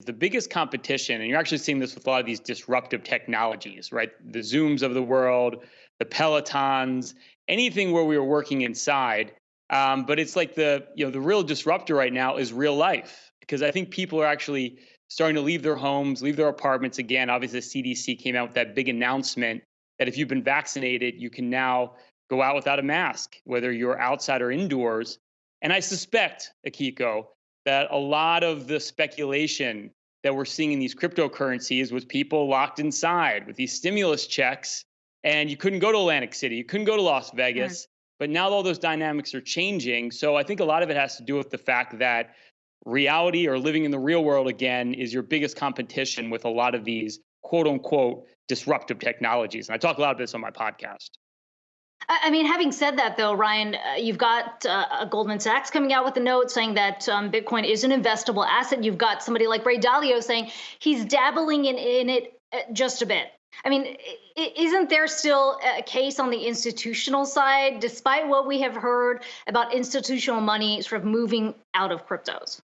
the biggest competition, and you're actually seeing this with a lot of these disruptive technologies, right? The Zooms of the world, the Pelotons, anything where we are working inside. Um, but it's like the you know the real disruptor right now is real life because I think people are actually starting to leave their homes, leave their apartments again. Obviously, the CDC came out with that big announcement that if you've been vaccinated, you can now go out without a mask, whether you're outside or indoors. And I suspect, Akiko, that a lot of the speculation that we're seeing in these cryptocurrencies was people locked inside with these stimulus checks, and you couldn't go to Atlantic City, you couldn't go to Las Vegas. But now all those dynamics are changing. So I think a lot of it has to do with the fact that reality or living in the real world again is your biggest competition with a lot of these quote unquote disruptive technologies. And I talk a lot about this on my podcast. I mean, having said that, though, Ryan, uh, you've got uh, Goldman Sachs coming out with a note saying that um, Bitcoin is an investable asset. You've got somebody like Ray Dalio saying he's dabbling in, in it uh, just a bit. I mean, isn't there still a case on the institutional side, despite what we have heard about institutional money sort of moving out of cryptos?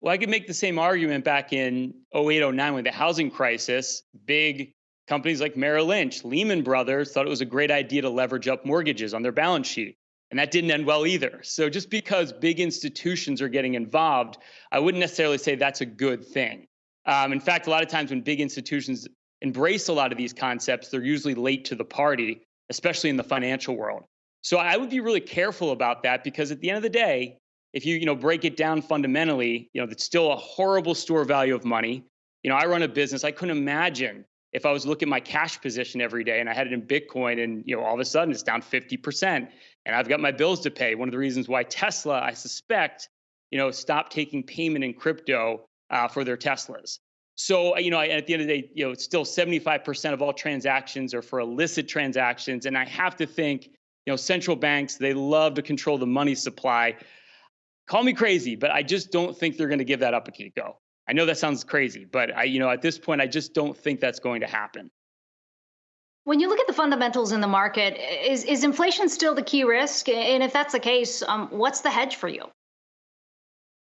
Well, I could make the same argument back in 08, 09 with the housing crisis. Big companies like Merrill Lynch, Lehman Brothers thought it was a great idea to leverage up mortgages on their balance sheet. And that didn't end well either. So just because big institutions are getting involved, I wouldn't necessarily say that's a good thing. Um, in fact, a lot of times when big institutions embrace a lot of these concepts, they're usually late to the party, especially in the financial world. So I would be really careful about that because at the end of the day, if you you know break it down fundamentally, you know it's still a horrible store value of money. You know, I run a business. I couldn't imagine if I was looking at my cash position every day and I had it in Bitcoin and you know all of a sudden it's down 50% and I've got my bills to pay. One of the reasons why Tesla, I suspect, you know, stopped taking payment in crypto uh, for their Teslas. So, you know, at the end of the day, you know, it's still 75% of all transactions are for illicit transactions. And I have to think, you know, central banks, they love to control the money supply. Call me crazy, but I just don't think they're going to give that up Akiko. I know that sounds crazy, but I, you know, at this point, I just don't think that's going to happen. When you look at the fundamentals in the market, is, is inflation still the key risk? And if that's the case, um, what's the hedge for you?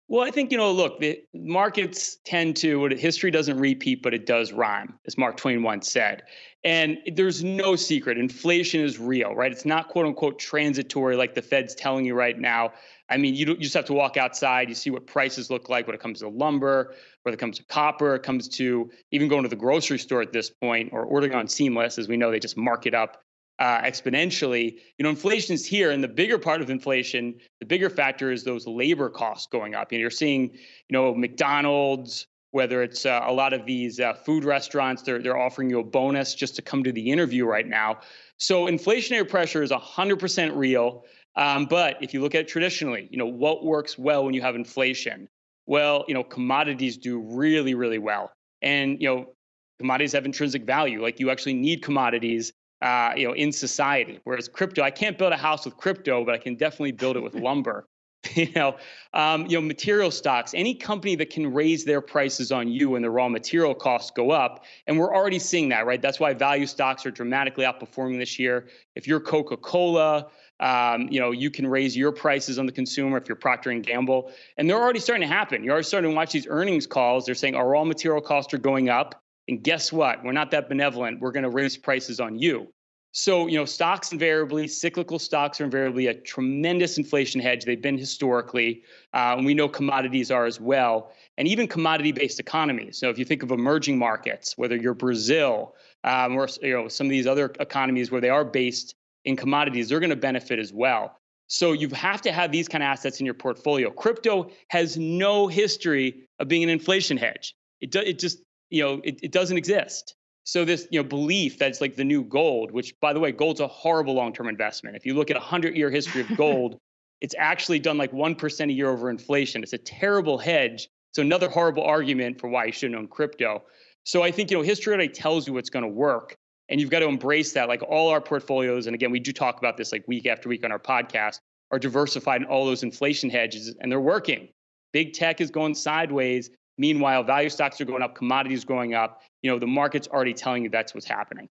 Well, I think, you know, look, the markets tend to, history doesn't repeat, but it does rhyme, as Mark Twain once said. And there's no secret. Inflation is real, right? It's not quote unquote transitory like the Fed's telling you right now. I mean, you, you just have to walk outside, you see what prices look like when it comes to lumber, when it comes to copper, it comes to even going to the grocery store at this point or ordering on Seamless, as we know, they just mark it up uh, exponentially. You know, inflation is here, and the bigger part of inflation, the bigger factor is those labor costs going up. You know, you're seeing, you know, McDonald's, whether it's uh, a lot of these uh, food restaurants, they're they're offering you a bonus just to come to the interview right now. So inflationary pressure is 100% real. Um, but if you look at it traditionally, you know, what works well when you have inflation? Well, you know, commodities do really, really well. And, you know, commodities have intrinsic value. Like you actually need commodities uh, you know, in society. Whereas crypto, I can't build a house with crypto, but I can definitely build it with lumber. you know, um, you know, material stocks. Any company that can raise their prices on you when the raw material costs go up, and we're already seeing that, right? That's why value stocks are dramatically outperforming this year. If you're Coca-Cola, um, you know, you can raise your prices on the consumer if you're Procter and Gamble, and they're already starting to happen. You're already starting to watch these earnings calls. They're saying our raw material costs are going up. And guess what? We're not that benevolent. We're going to raise prices on you. So, you know, stocks invariably, cyclical stocks are invariably a tremendous inflation hedge. They've been historically, uh, and we know commodities are as well, and even commodity-based economies. So, if you think of emerging markets, whether you're Brazil um, or you know some of these other economies where they are based in commodities, they're going to benefit as well. So, you have to have these kind of assets in your portfolio. Crypto has no history of being an inflation hedge. It, do, it just you know, it, it doesn't exist. So this, you know, belief that it's like the new gold, which by the way, gold's a horrible long-term investment. If you look at a hundred-year history of gold, it's actually done like one percent a year over inflation. It's a terrible hedge. So another horrible argument for why you shouldn't own crypto. So I think you know history already tells you what's going to work, and you've got to embrace that. Like all our portfolios, and again, we do talk about this like week after week on our podcast, are diversified in all those inflation hedges, and they're working. Big tech is going sideways. Meanwhile, value stocks are going up, commodities going up. You know, the market's already telling you that's what's happening.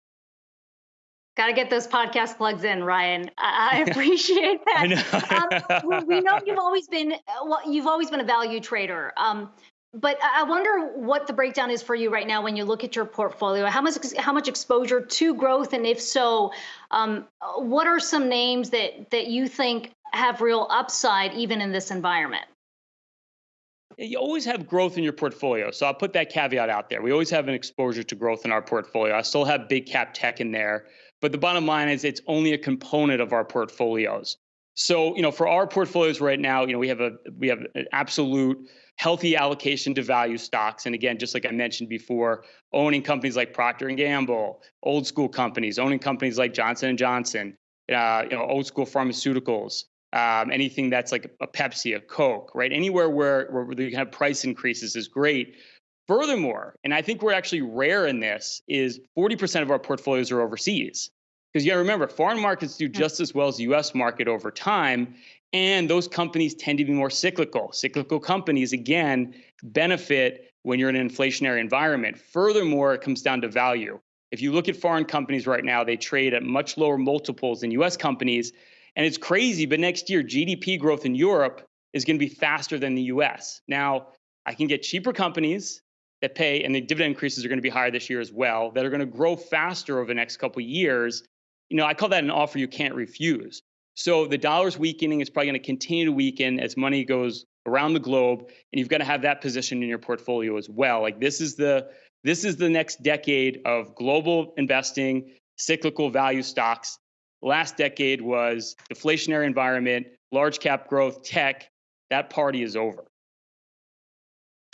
Got to get those podcast plugs in, Ryan. I appreciate that. I know. um, we know you've always been well, you've always been a value trader. Um, but I wonder what the breakdown is for you right now when you look at your portfolio. How much how much exposure to growth, and if so, um, what are some names that that you think have real upside even in this environment? You always have growth in your portfolio, so I'll put that caveat out there. We always have an exposure to growth in our portfolio. I still have big cap tech in there, but the bottom line is it's only a component of our portfolios. So, you know, for our portfolios right now, you know, we have a we have an absolute healthy allocation to value stocks. And again, just like I mentioned before, owning companies like Procter and Gamble, old school companies, owning companies like Johnson and Johnson, uh, you know, old school pharmaceuticals, um, anything that's like a Pepsi, a Coke, right? Anywhere where where you can have price increases is great. Furthermore, and I think we're actually rare in this, is 40% of our portfolios are overseas. Because you got to remember, foreign markets do just as well as the US market over time. And those companies tend to be more cyclical. Cyclical companies, again, benefit when you're in an inflationary environment. Furthermore, it comes down to value. If you look at foreign companies right now, they trade at much lower multiples than US companies. And it's crazy, but next year, GDP growth in Europe is going to be faster than the US. Now, I can get cheaper companies that pay, and the dividend increases are going to be higher this year as well, that are going to grow faster over the next couple of years you know, I call that an offer you can't refuse. So the dollar's weakening. It's probably going to continue to weaken as money goes around the globe, and you've got to have that position in your portfolio as well. Like this is the this is the next decade of global investing, cyclical value stocks. Last decade was deflationary environment, large cap growth, tech. That party is over.